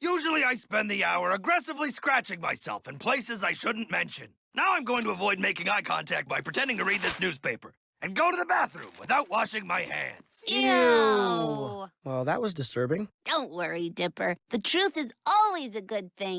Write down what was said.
Usually I spend the hour aggressively scratching myself in places I shouldn't mention. Now I'm going to avoid making eye contact by pretending to read this newspaper and go to the bathroom without washing my hands. Ew. Well, that was disturbing. Don't worry, Dipper. The truth is always a good thing.